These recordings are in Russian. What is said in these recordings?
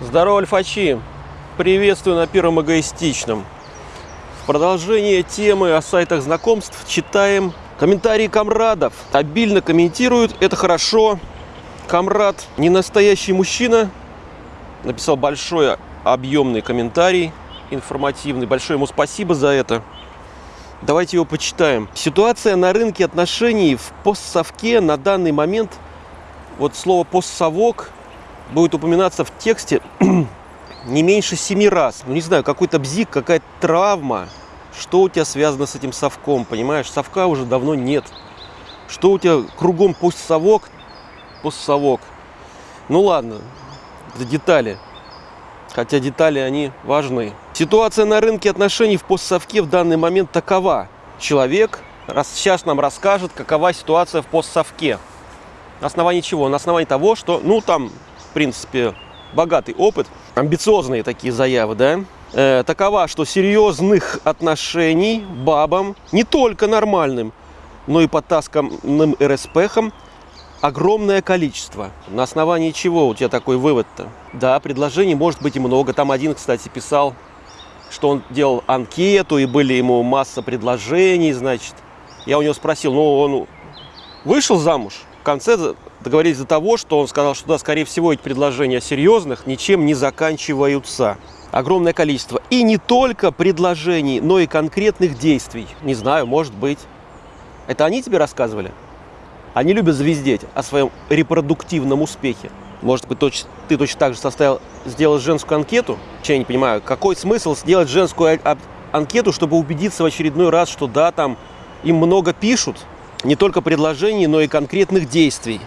Здорово, альфачи! Приветствую на первом эгоистичном. В продолжение темы о сайтах знакомств читаем комментарии комрадов. Обильно комментируют, это хорошо. Комрад, не настоящий мужчина, написал большой объемный комментарий, информативный. Большое ему спасибо за это. Давайте его почитаем. Ситуация на рынке отношений в постсовке на данный момент, вот слово постсовок будет упоминаться в тексте не меньше семи раз. Ну, не знаю, какой-то бзик, какая-то травма. Что у тебя связано с этим совком, понимаешь? Совка уже давно нет. Что у тебя кругом постсовок, постсовок. Ну ладно, это детали. Хотя детали, они важны. Ситуация на рынке отношений в постсовке в данный момент такова. Человек сейчас нам расскажет, какова ситуация в постсовке. На основании чего? На основании того, что, ну, там в принципе, богатый опыт, амбициозные такие заявы, да, э, такова, что серьезных отношений бабам, не только нормальным, но и потасканным РСПхам, огромное количество. На основании чего у тебя такой вывод-то? Да, предложений может быть и много. Там один, кстати, писал, что он делал анкету, и были ему масса предложений, значит. Я у него спросил, ну, он вышел замуж? В конце договорились до того, что он сказал, что да, скорее всего, эти предложения серьезных ничем не заканчиваются. Огромное количество. И не только предложений, но и конкретных действий. Не знаю, может быть. Это они тебе рассказывали? Они любят звездеть о своем репродуктивном успехе. Может быть, точ, ты точно так же составил, сделал женскую анкету? Я не понимаю, какой смысл сделать женскую анкету, чтобы убедиться в очередной раз, что да, там им много пишут, не только предложений, но и конкретных действий.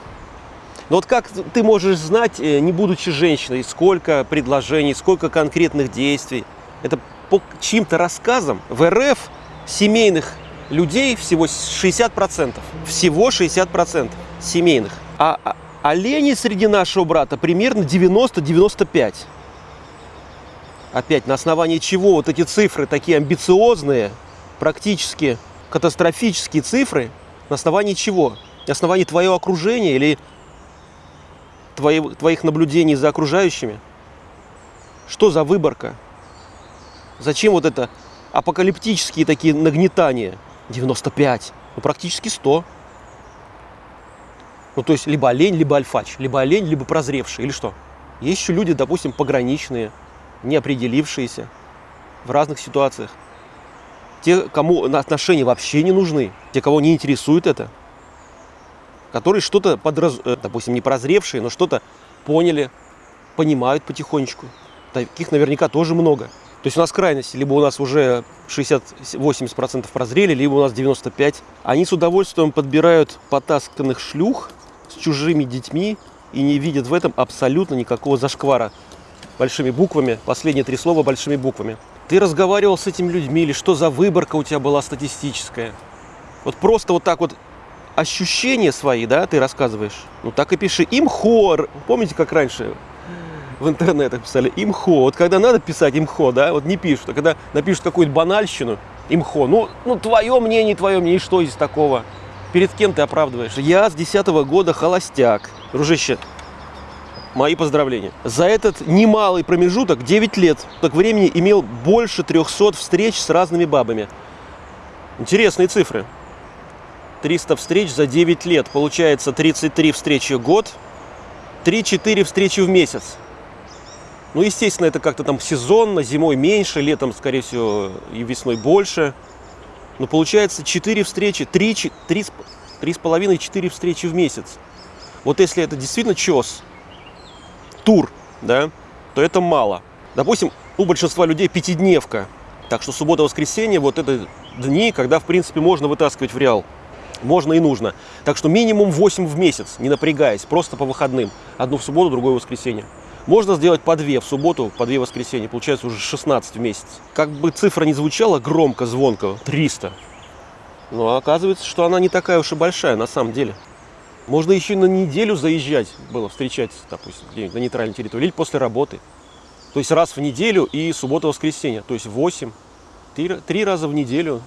Но вот как ты можешь знать, э, не будучи женщиной, сколько предложений, сколько конкретных действий? Это по чьим-то рассказам в РФ семейных людей всего 60%. Всего 60% семейных. А, а оленей среди нашего брата примерно 90-95. Опять, на основании чего вот эти цифры такие амбициозные, практически катастрофические цифры, на основании чего? На основании твоего окружения или твои, твоих наблюдений за окружающими? Что за выборка? Зачем вот это апокалиптические такие нагнетания? 95, ну практически 100. Ну то есть либо олень, либо альфач, либо олень, либо прозревший, или что? Есть еще люди, допустим, пограничные, неопределившиеся в разных ситуациях. Те, кому отношения вообще не нужны, те, кого не интересует это – которые что-то, подраз... Э, допустим, не прозревшие, но что-то поняли, понимают потихонечку. Таких наверняка тоже много. То есть у нас крайности, либо у нас уже 60-80% прозрели, либо у нас 95%. Они с удовольствием подбирают потасканных шлюх с чужими детьми и не видят в этом абсолютно никакого зашквара. Большими буквами, последние три слова большими буквами. Ты разговаривал с этими людьми или что за выборка у тебя была статистическая? Вот просто вот так вот ощущения свои, да, ты рассказываешь, ну так и пиши. Имхо, помните, как раньше в интернетах писали имхо. Вот когда надо писать имхо, да, вот не пишут. А когда напишут какую-то банальщину, имхо, ну, ну твое мнение, твое мнение, что здесь такого? Перед кем ты оправдываешь? Я с 10 -го года холостяк. Дружище, мои поздравления. За этот немалый промежуток, 9 лет, так времени имел больше 300 встреч с разными бабами. Интересные цифры. 300 встреч за 9 лет. Получается 33 встречи в год, 3-4 встречи в месяц. Ну, естественно, это как-то там сезонно, зимой меньше, летом, скорее всего, и весной больше. Но получается 4 встречи, 3, 3, 3,5-4 встречи в месяц. Вот если это действительно чес, тур, да, то это мало. Допустим, у большинства людей пятидневка. Так что суббота-воскресенье вот это дни, когда, в принципе, можно вытаскивать в реал можно и нужно. Так что минимум 8 в месяц, не напрягаясь, просто по выходным. Одну в субботу, другую в воскресенье. Можно сделать по две в субботу, по две в воскресенье. Получается уже 16 в месяц. Как бы цифра не звучала громко, звонко, 300. Но оказывается, что она не такая уж и большая на самом деле. Можно еще на неделю заезжать было, встречать, допустим, на нейтральной территории, или после работы. То есть раз в неделю и суббота-воскресенье. То есть 8, 3, 3 раза в неделю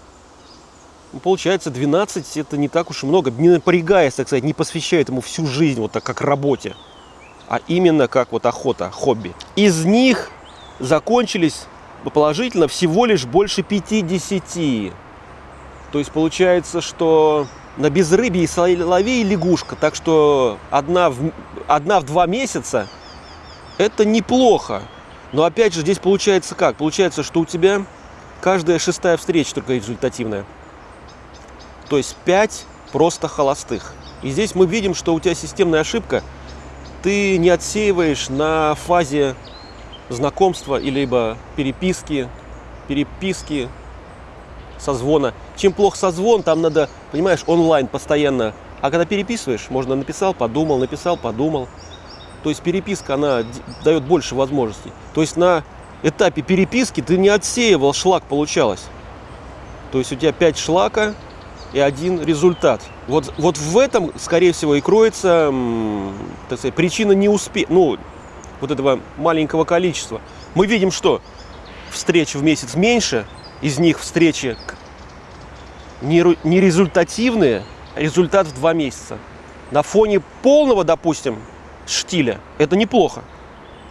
получается 12 это не так уж и много, не напрягаясь, так сказать, не посвящая этому всю жизнь, вот так как работе. а именно как вот охота, хобби. Из них закончились положительно всего лишь больше 50. То есть получается, что на безрыбье и соловей лягушка. Так что одна в, одна в два месяца это неплохо. Но опять же здесь получается как? Получается, что у тебя каждая шестая встреча только результативная. То есть 5 просто холостых. И здесь мы видим, что у тебя системная ошибка. Ты не отсеиваешь на фазе знакомства или либо переписки, переписки, созвона. Чем плохо созвон, там надо, понимаешь, онлайн постоянно. А когда переписываешь, можно написал, подумал, написал, подумал. То есть переписка, она дает больше возможностей. То есть на этапе переписки ты не отсеивал шлак, получалось. То есть у тебя 5 шлака и один результат. Вот, вот в этом, скорее всего, и кроется так сказать, причина неуспеха, ну, вот этого маленького количества. Мы видим, что встреч в месяц меньше, из них встречи нерезультативные, результат в два месяца. На фоне полного, допустим, штиля это неплохо.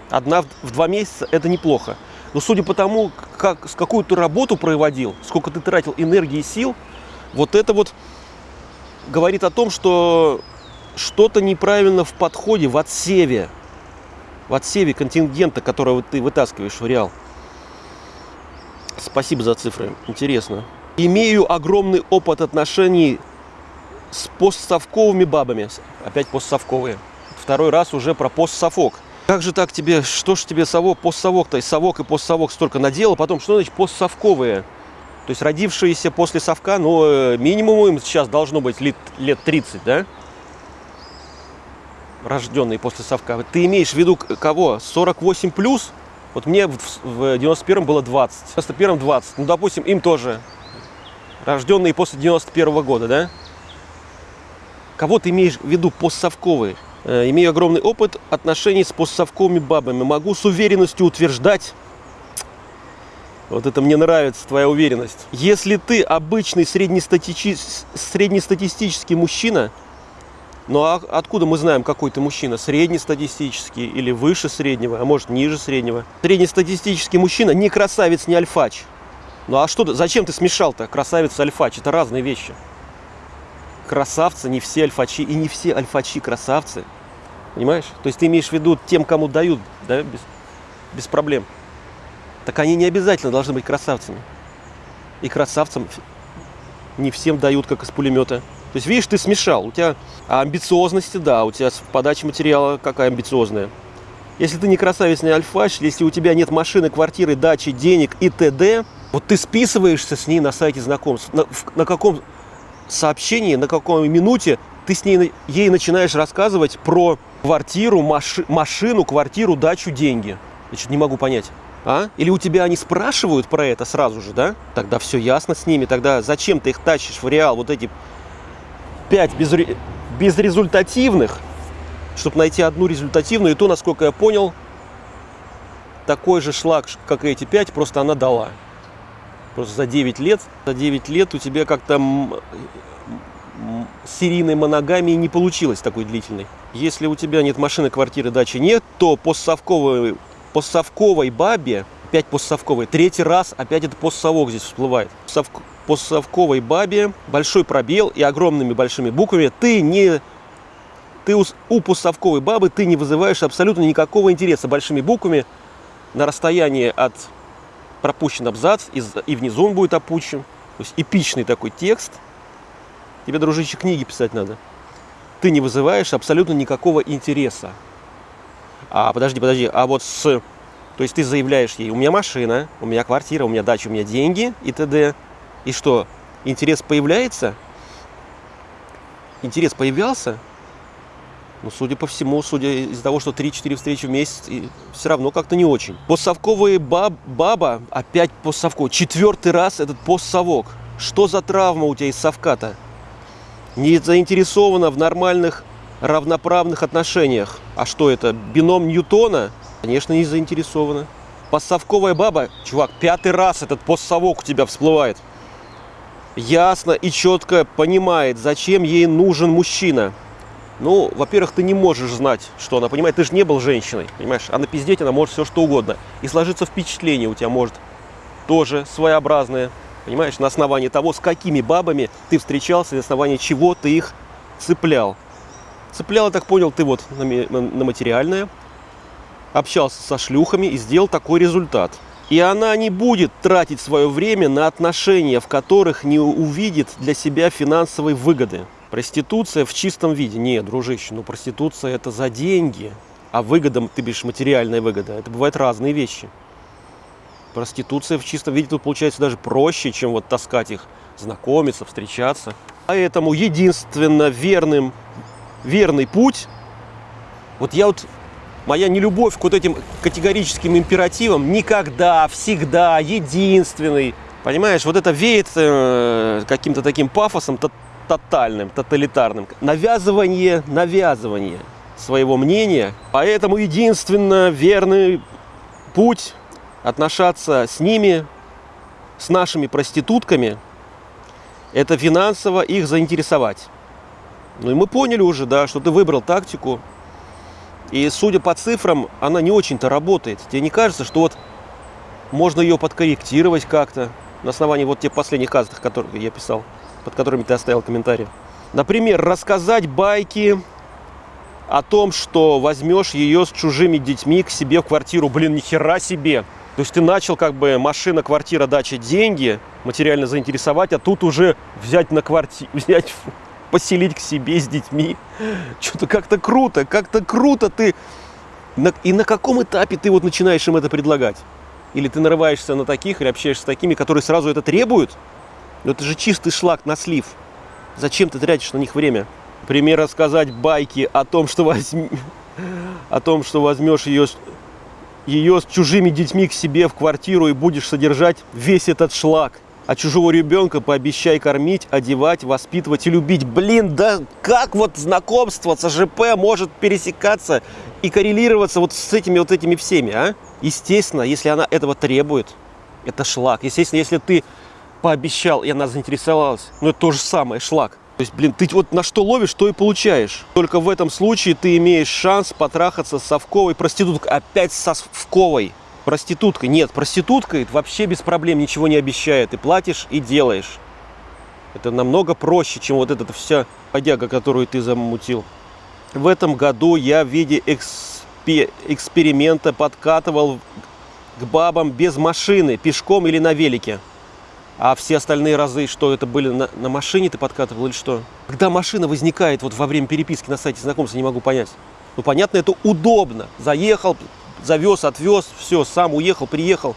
Одна в два месяца это неплохо. Но судя по тому, как, с какую ты работу проводил, сколько ты тратил энергии и сил, вот это вот говорит о том, что что-то неправильно в подходе, в отсеве, в отсеве контингента, которого ты вытаскиваешь в реал. Спасибо за цифры, интересно. Имею огромный опыт отношений с постсовковыми бабами. Опять постсовковые. Второй раз уже про постсовок. Как же так тебе, что ж тебе совок, постсовок-то, и совок и постсовок столько наделал, потом что значит постсовковые? То есть родившиеся после совка, ну, минимум им сейчас должно быть лет, лет 30, да? Рожденные после совка. Ты имеешь в виду кого? 48 плюс? Вот мне в, в 91-м было 20, в 91-м 20. Ну, допустим, им тоже рожденные после 91 -го года, да? Кого ты имеешь в виду постсовковые? Э, имею огромный опыт отношений с постсовковыми бабами. Могу с уверенностью утверждать, вот это мне нравится, твоя уверенность. Если ты обычный среднестати... среднестатистический мужчина, ну а откуда мы знаем, какой ты мужчина? Среднестатистический или выше среднего, а может ниже среднего? Среднестатистический мужчина не красавец, не альфач. Ну а что, зачем ты смешал-то красавец и альфач? Это разные вещи. Красавцы не все альфачи, и не все альфачи красавцы. Понимаешь? То есть ты имеешь в виду тем, кому дают, да, без, без проблем. Так они не обязательно должны быть красавцами. И красавцам не всем дают, как из пулемета. То есть, видишь, ты смешал. У тебя амбициозности, да, у тебя подача материала какая амбициозная. Если ты не красавец, не альфач, если у тебя нет машины, квартиры, дачи, денег и т.д., вот ты списываешься с ней на сайте знакомств. На, на каком сообщении, на какой минуте ты с ней ей начинаешь рассказывать про квартиру, маши, машину, квартиру, дачу, деньги. Я что-то не могу понять. А? Или у тебя они спрашивают про это сразу же, да? Тогда все ясно с ними. Тогда зачем ты их тащишь в реал? Вот эти пять безре... безрезультативных, чтобы найти одну результативную. И то, насколько я понял, такой же шлак, как и эти пять, просто она дала. Просто за 9 лет, за 9 лет у тебя как-то серийной моногамии не получилось такой длительной. Если у тебя нет машины, квартиры, дачи нет, то постсовковой, постсовковой бабе, опять постсовковой, третий раз опять это постсовок здесь всплывает. Постсовковой бабе большой пробел и огромными большими буквами ты не ты у, у постсовковой бабы ты не вызываешь абсолютно никакого интереса большими буквами на расстоянии от пропущен абзац, и, и внизу он будет опущен. То есть эпичный такой текст. Тебе, дружище, книги писать надо. Ты не вызываешь абсолютно никакого интереса. А, подожди, подожди, а вот с... То есть ты заявляешь ей, у меня машина, у меня квартира, у меня дача, у меня деньги и т.д. И что, интерес появляется? Интерес появлялся? Ну, судя по всему, судя из того, что 3-4 встречи в месяц, и все равно как-то не очень. Постсовковые баб, баба, опять постсовко. Четвертый раз этот постсовок. Что за травма у тебя из совка-то? Не заинтересована в нормальных равноправных отношениях. А что это, бином Ньютона? Конечно, не заинтересована. Постсовковая баба, чувак, пятый раз этот постсовок у тебя всплывает. Ясно и четко понимает, зачем ей нужен мужчина Ну, во-первых, ты не можешь знать, что она понимает. Ты же не был женщиной, понимаешь? А напиздеть она может все что угодно. И сложиться впечатление у тебя может тоже своеобразное. Понимаешь, на основании того, с какими бабами ты встречался, на основании чего ты их цеплял. Цеплял, я так понял, ты вот на, на, материальное, общался со шлюхами и сделал такой результат. И она не будет тратить свое время на отношения, в которых не увидит для себя финансовой выгоды. Проституция в чистом виде. Нет, дружище, ну проституция это за деньги. А выгода, ты бишь материальная выгода. Это бывают разные вещи. Проституция в чистом виде тут получается даже проще, чем вот таскать их, знакомиться, встречаться. Поэтому единственно верным, верный путь, вот я вот, моя нелюбовь к вот этим категорическим императивам, никогда, всегда, единственный, понимаешь, вот это веет э, каким-то таким пафосом то, тотальным, тоталитарным. Навязывание, навязывание своего мнения. Поэтому единственно верный путь отношаться с ними, с нашими проститутками, это финансово их заинтересовать. Ну и мы поняли уже, да, что ты выбрал тактику, и судя по цифрам, она не очень-то работает. Тебе не кажется, что вот можно ее подкорректировать как-то на основании вот тех последних казах, которые я писал, под которыми ты оставил комментарий? Например, рассказать байки о том, что возьмешь ее с чужими детьми к себе в квартиру. Блин, ни хера себе! То есть ты начал как бы машина, квартира, дача, деньги материально заинтересовать, а тут уже взять на квартиру, взять, поселить к себе с детьми. Что-то как-то круто, как-то круто ты... И на каком этапе ты вот начинаешь им это предлагать? Или ты нарываешься на таких, или общаешься с такими, которые сразу это требуют? Но это же чистый шлак на слив. Зачем ты тратишь на них время? Пример рассказать байки о том, что возьми... о том, что возьмешь ее ее с чужими детьми к себе в квартиру и будешь содержать весь этот шлак. А чужого ребенка пообещай кормить, одевать, воспитывать и любить. Блин, да как вот знакомство с АЖП может пересекаться и коррелироваться вот с этими вот этими всеми, а? Естественно, если она этого требует, это шлак. Естественно, если ты пообещал, и она заинтересовалась, ну это то же самое, шлак. То есть, блин, ты вот на что ловишь, то и получаешь. Только в этом случае ты имеешь шанс потрахаться с совковой проституткой. Опять с совковой проституткой. Нет, проституткой вообще без проблем ничего не обещает. Ты платишь и делаешь. Это намного проще, чем вот эта вся подяга, которую ты замутил. В этом году я в виде экспе эксперимента подкатывал к бабам без машины, пешком или на велике. А все остальные разы, что это были на, на машине ты подкатывал или что? Когда машина возникает вот во время переписки на сайте знакомства, не могу понять. Ну, понятно, это удобно. Заехал, завез, отвез, все, сам уехал, приехал.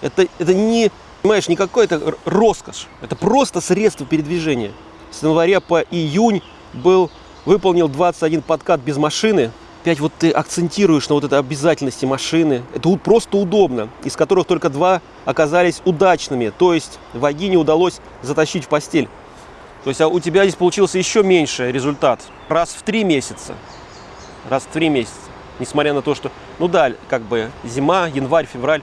Это, это не, понимаешь, не какой-то роскошь. Это просто средство передвижения. С января по июнь был, выполнил 21 подкат без машины. Опять вот ты акцентируешь на вот этой обязательности машины. Это просто удобно, из которых только два оказались удачными. То есть вагине удалось затащить в постель. То есть а у тебя здесь получился еще меньше результат. Раз в три месяца. Раз в три месяца. Несмотря на то, что, ну да, как бы зима, январь, февраль.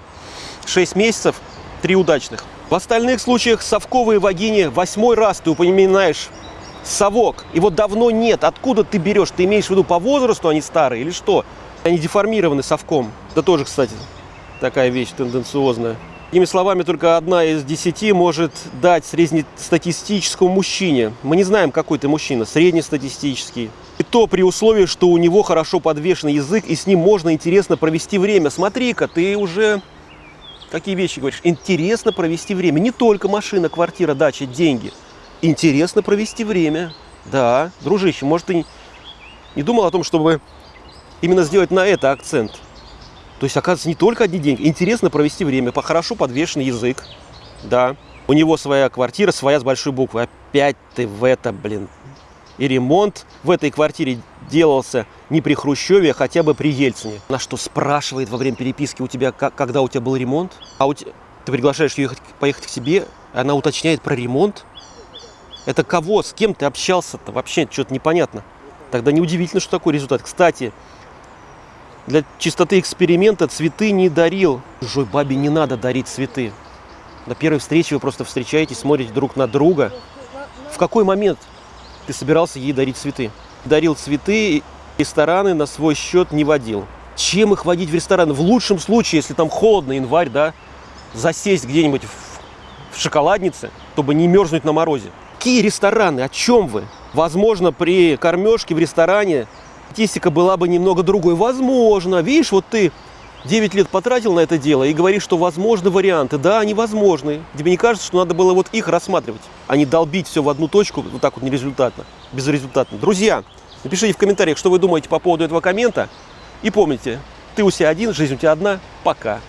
Шесть месяцев, три удачных. В остальных случаях совковые вагине восьмой раз ты упоминаешь совок. Его давно нет. Откуда ты берешь? Ты имеешь в виду по возрасту они старые или что? Они деформированы совком. Это тоже, кстати, такая вещь тенденциозная. Другими словами, только одна из десяти может дать среднестатистическому мужчине. Мы не знаем, какой ты мужчина, среднестатистический. И то при условии, что у него хорошо подвешенный язык, и с ним можно интересно провести время. Смотри-ка, ты уже какие вещи говоришь? Интересно провести время. Не только машина, квартира, дача, деньги – интересно провести время. Да, дружище, может, ты не думал о том, чтобы именно сделать на это акцент? То есть, оказывается, не только одни деньги. Интересно провести время, по хорошо подвешенный язык. Да, у него своя квартира, своя с большой буквы. Опять ты в это, блин. И ремонт в этой квартире делался не при Хрущеве, а хотя бы при Ельцине. На что спрашивает во время переписки у тебя, когда у тебя был ремонт? А у тебя, ты приглашаешь ее ехать, поехать к себе, она уточняет про ремонт. Это кого, с кем ты общался-то? Вообще что-то непонятно. Тогда неудивительно, что такой результат. Кстати, для чистоты эксперимента цветы не дарил. Чужой бабе не надо дарить цветы. На первой встрече вы просто встречаетесь, смотрите друг на друга. В какой момент ты собирался ей дарить цветы? дарил цветы, рестораны на свой счет не водил. Чем их водить в рестораны? В лучшем случае, если там холодно, январь, да, засесть где-нибудь в, в шоколаднице, чтобы не мерзнуть на морозе. Какие рестораны? О чем вы? Возможно, при кормежке в ресторане статистика была бы немного другой. Возможно. Видишь, вот ты 9 лет потратил на это дело и говоришь, что возможны варианты. Да, они возможны. Тебе не кажется, что надо было вот их рассматривать, а не долбить все в одну точку вот так вот нерезультатно, безрезультатно. Друзья, напишите в комментариях, что вы думаете по поводу этого коммента. И помните, ты у себя один, жизнь у тебя одна. Пока.